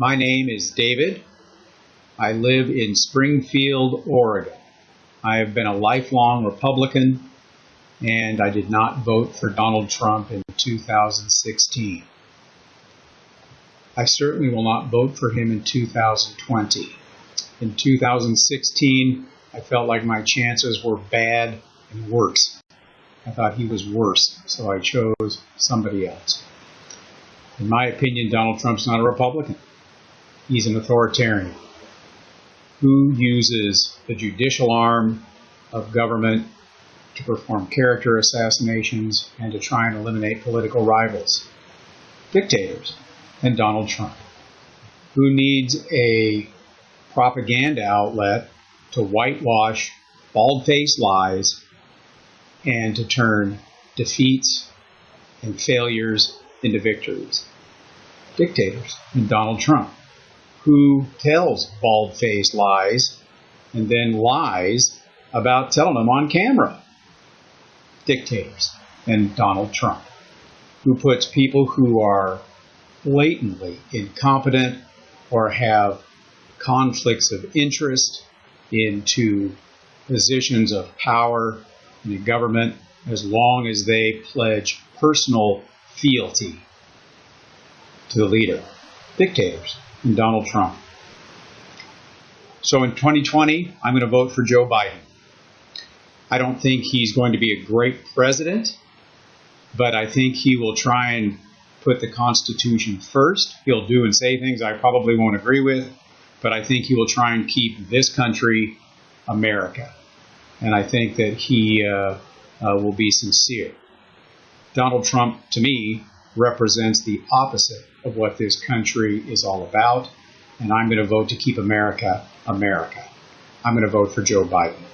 My name is David. I live in Springfield, Oregon. I have been a lifelong Republican and I did not vote for Donald Trump in 2016. I certainly will not vote for him in 2020. In 2016, I felt like my chances were bad and worse. I thought he was worse, so I chose somebody else. In my opinion, Donald Trump's not a Republican. He's an authoritarian who uses the judicial arm of government to perform character assassinations and to try and eliminate political rivals. Dictators and Donald Trump, who needs a propaganda outlet to whitewash bald faced lies and to turn defeats and failures into victories. Dictators and Donald Trump, who tells bald faced lies and then lies about telling them on camera. Dictators and Donald Trump, who puts people who are blatantly incompetent or have conflicts of interest into positions of power in the government as long as they pledge personal fealty to the leader. Dictators and Donald Trump. So in 2020, I'm going to vote for Joe Biden. I don't think he's going to be a great president, but I think he will try and put the Constitution first. He'll do and say things I probably won't agree with, but I think he will try and keep this country America. And I think that he uh, uh, will be sincere. Donald Trump, to me, represents the opposite of what this country is all about. And I'm going to vote to keep America America. I'm going to vote for Joe Biden.